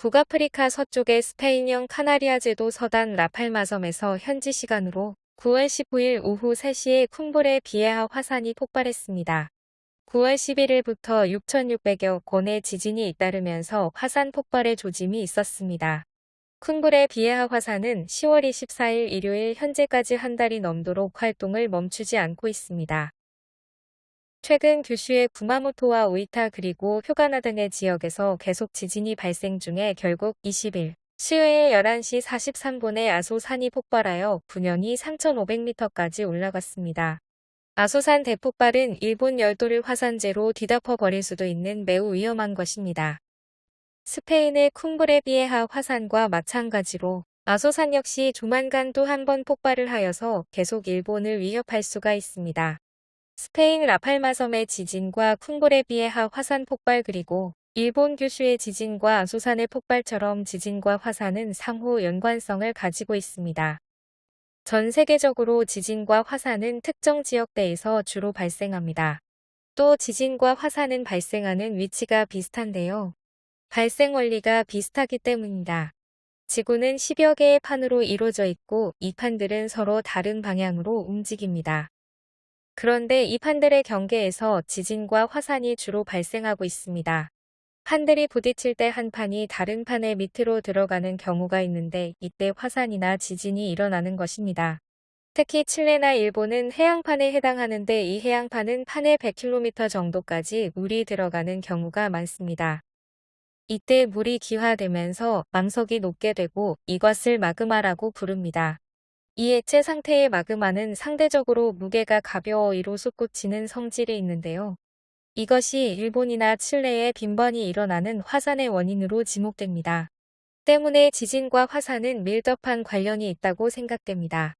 북아프리카 서쪽의 스페인형 카나리아 제도 서단 라팔마섬에서 현지 시간으로 9월 15일 오후 3시에 쿵불의 비에하 화산이 폭발했습니다. 9월 11일부터 6,600여 건의 지진이 잇따르면서 화산 폭발의 조짐이 있었습니다. 쿵불의 비에하 화산은 10월 24일 일요일 현재까지 한 달이 넘도록 활동을 멈추지 않고 있습니다. 최근 규슈의 구마모토와 오이타 그리고 휴가나 등의 지역에서 계속 지진이 발생 중에 결국 20일 수요일 11시 43분에 아소산이 폭발하여 분연이 3,500m까지 올라갔습니다. 아소산 대폭발은 일본 열도를 화산재로 뒤덮어 버릴 수도 있는 매우 위험한 것입니다. 스페인의 쿵브레비에하 화산과 마찬가지로 아소산 역시 조만간 또 한 번 폭발을 하여서 계속 일본을 위협할 수가 있습니다. 스페인 라팔마 섬의 지진과 쿵고레 비에하 화산 폭발 그리고 일본 규슈의 지진과 아소산의 폭발처럼 지진과 화산은 상호 연관성을 가지고 있습니다. 전 세계적으로 지진과 화산은 특정 지역대에서 주로 발생합니다. 또 지진과 화산은 발생하는 위치가 비슷한데요. 발생 원리가 비슷하기 때문입니다. 지구는 10여 개의 판으로 이루어져 있고 이 판들은 서로 다른 방향으로 움직입니다. 그런데 이 판들의 경계에서 지진과 화산이 주로 발생하고 있습니다. 판들이 부딪힐 때 한 판이 다른 판의 밑으로 들어가는 경우가 있는데 이때 화산이나 지진이 일어나는 것입니다. 특히 칠레나 일본은 해양판에 해당하는데 이 해양판은 판의 100km 정도까지 물이 들어가는 경우가 많습니다. 이때 물이 기화되면서 망석이 녹게 되고 이것을 마그마라고 부릅니다. 이 액체 상태의 마그마는 상대적으로 무게가 가벼워 이로 솟구치는 성질이 있는데요. 이것이 일본이나 칠레에 빈번히 일어나는 화산의 원인으로 지목됩니다. 때문에 지진과 화산은 밀접한 관련이 있다고 생각됩니다.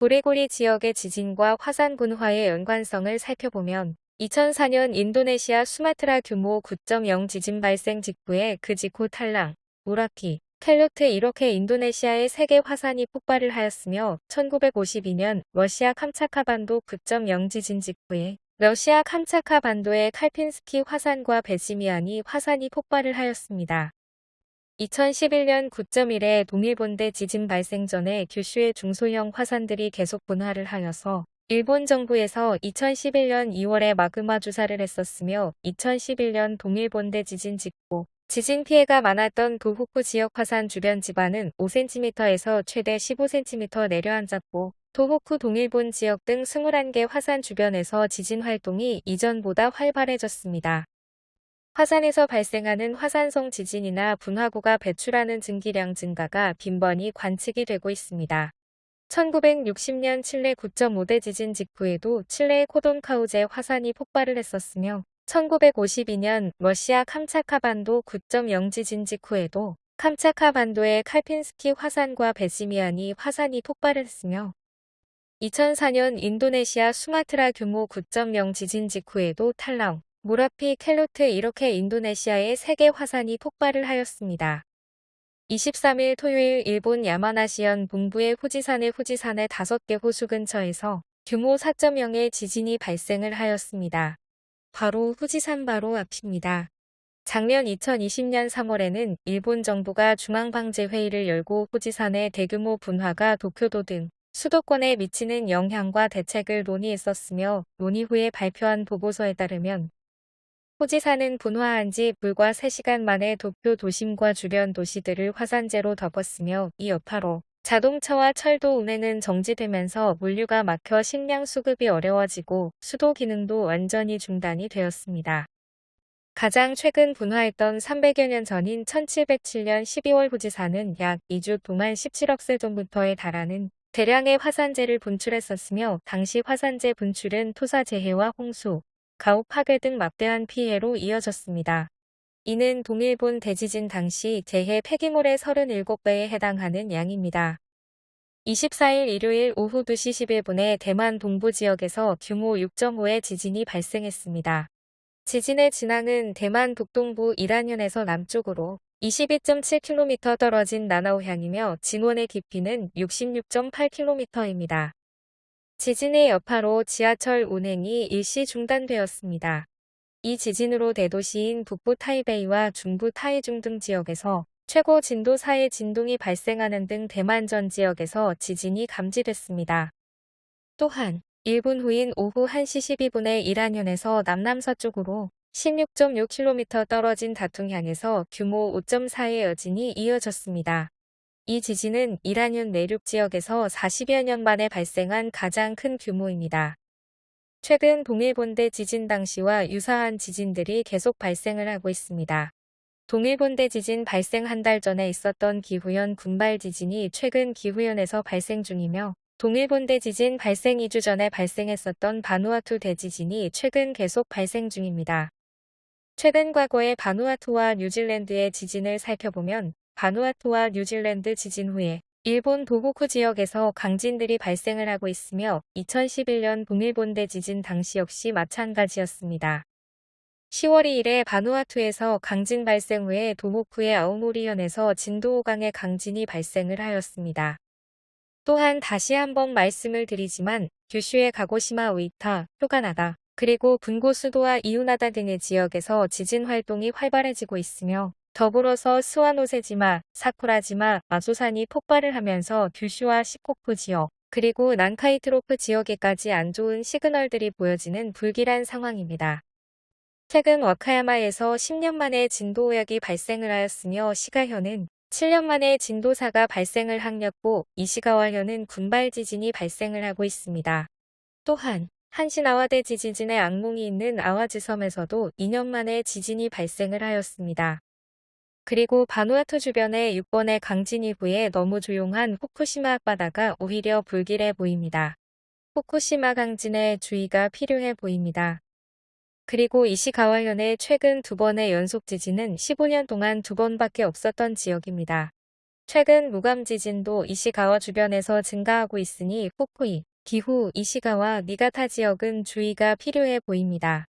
고레고리 지역의 지진과 화산 분화의 연관성을 살펴보면 2004년 인도네시아 수마트라 규모 9.0 지진 발생 직후에 그 직후 탈랑, 우라키, 켈루트 이렇게 인도네시아의 세계 화산이 폭발을 하였으며 1952년 러시아 캄차카 반도 9.0 지진 직후에 러시아 캄차카 반도의 칼핀스키 화산과 베지미안이 화산이 폭발을 하였습니다. 2011년 9.1의 동일본대 지진 발생 전에 규슈의 중소형 화산들이 계속 분화를 하여서 일본 정부에서 2011년 2월에 마그마 주사를 했었으며 2011년 동일본대 지진 직후 지진 피해가 많았던 도호쿠 지역 화산 주변 지반은 5cm에서 최대 15cm 내려앉았고 도호쿠 동일본 지역 등 21개 화산 주변에서 지진 활동이 이전보다 활발해졌습니다. 화산에서 발생하는 화산성 지진이나 분화구가 배출하는 증기량 증가가 빈번히 관측이 되고 있습니다. 1960년 칠레 9.5대 지진 직후에도 칠레의 코돈카우제 화산이 폭발을 했었으며 1952년 러시아 캄차카반도 9.0 지진 직후에도 캄차카반도의 칼핀스키 화산과 베지미안이 화산이 폭발했으며 2004년 인도네시아 수마트라 규모 9.0 지진 직후에도 탈라우, 무라피 켈루트 이렇게 인도네시아의 세계 화산이 폭발을 하였습니다. 23일 토요일 일본 야마나시현 동부의 후지산의 후지산의 5개 호수 근처에서 규모 4.0의 지진이 발생을 하였습니다. 바로 후지산 바로 앞입니다. 작년 2020년 3월에는 일본 정부가 중앙방재회의를 열고 후지산의 대규모 분화가 도쿄도 등 수도권에 미치는 영향과 대책을 논의했었으며 논의 후에 발표한 보고서에 따르면 후지산은 분화한 지 불과 3시간 만에 도쿄 도심과 주변 도시들을 화산재로 덮었으며 이 여파로 자동차와 철도 운행은 정지되면서 물류가 막혀 식량 수급이 어려워지고 수도 기능도 완전히 중단이 되었습니다. 가장 최근 분화했던 300여 년 전인 1707년 12월 후지산은 약 2주 동안 17억 세존부터에 달하는 대량의 화산재를 분출했었으며 당시 화산재 분출은 토사재해와 홍수, 가옥 파괴 등 막대한 피해로 이어졌습니다. 이는 동일본 대지진 당시 재해 폐기물의 37배에 해당하는 양입니다. 24일 일요일 오후 2시 11분에 대만 동부 지역에서 규모 6.5의 지진이 발생했습니다. 지진의 진앙은 대만 북동부 이란현에서 남쪽으로 22.7km 떨어진 나나오향이며 진원의 깊이는 66.8km입니다. 지진의 여파로 지하철 운행이 일시 중단되었습니다. 이 지진으로 대도시인 북부 타이베이와 중부 타이중 등 지역에서 최고 진도 4의 진동이 발생하는 등 대만 전 지역에서 지진이 감지됐습니다. 또한 1분 후인 오후 1시 12분에 이란현에서 남남서쪽으로 16.6km 떨어진 다퉁향에서 규모 5.4의 여진이 이어졌습니다. 이 지진은 이란현 내륙 지역에서 40여 년 만에 발생한 가장 큰 규모입니다. 최근 동일본대 지진 당시와 유사한 지진들이 계속 발생을 하고 있습니다. 동일본대 지진 발생 한 달 전에 있었던 기후현 군발 지진이 최근 기후현에서 발생 중이며 동일본대 지진 발생 2주 전에 발생했었던 바누아투 대지진이 최근 계속 발생 중입니다. 최근 과거의 바누아투와 뉴질랜드의 지진을 살펴보면 바누아투와 뉴질랜드 지진 후에 일본 도호쿠 지역에서 강진들이 발생을 하고 있으며 2011년 동일본대 지진 당시 역시 마찬가지였습니다. 10월 2일에 바누아투에서 강진 발생 후에 도호쿠의 아오모리현에서 진도 5강의 강진이 발생을 하였습니다. 또한 다시 한번 말씀을 드리지만 규슈의 가고시마 우이타, 휴가나다, 그리고 분고 수도와 이우나다 등의 지역에서 지진 활동이 활발해지고 있으며 더불어서 스와노세지마, 사쿠라지마, 마소산이 폭발을 하면서 규슈와 시코쿠 지역, 그리고 난카이트로프 지역에까지 안 좋은 시그널들이 보여지는 불길한 상황입니다. 최근 와카야마에서 10년 만에 진도 오역이 발생을 하였으며 시가현은 7년 만에 진도사가 발생을 항렸고 이시가와현은 군발 지진이 발생을 하고 있습니다. 또한 한신 아와대 지진의 악몽이 있는 아와지섬에서도 2년 만에 지진이 발생을 하였습니다. 그리고 바누아투 주변의 6번의 강진 이후에 너무 조용한 후쿠시마 앞바다가 오히려 불길해 보입니다. 후쿠시마 강진에 주의가 필요해 보입니다. 그리고 이시가와현의 최근 두 번의 연속 지진은 15년 동안 두 번밖에 없었던 지역입니다. 최근 무감 지진도 이시가와 주변에서 증가하고 있으니 후쿠이, 기후, 이시가와 니가타 지역은 주의가 필요해 보입니다.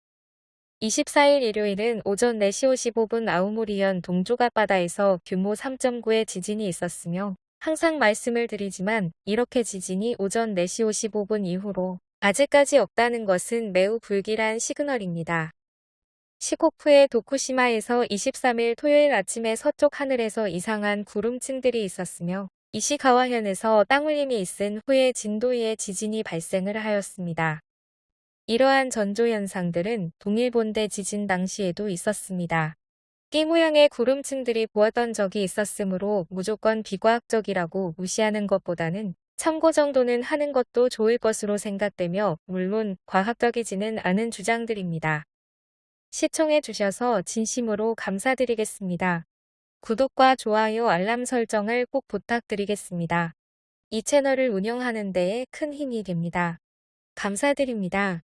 24일 일요일은 오전 4시 55분 아우모리현 동쪽 앞바다에서 규모 3.9의 지진이 있었으며 항상 말씀을 드리지만 이렇게 지진이 오전 4시 55분 이후로 아직까지 없다는 것은 매우 불길한 시그널입니다. 시코프의 도쿠시마에서 23일 토요일 아침에 서쪽 하늘에서 이상한 구름층들이 있었으며 이시가와현에서 땅울림이 있은 후에 진도 2의 지진이 발생을 하였습니다. 이러한 전조현상들은 동일본대 지진 당시에도 있었습니다. 끼 모양의 구름층들이 보았던 적이 있었으므로 무조건 비과학적이라고 무시하는 것보다는 참고 정도는 하는 것도 좋을 것으로 생각되며 물론 과학적이지는 않은 주장들입니다. 시청해 주셔서 진심으로 감사드리겠습니다. 구독과 좋아요 알람 설정을 꼭 부탁드리겠습니다. 이 채널을 운영하는 데에 큰 힘이 됩니다. 감사드립니다.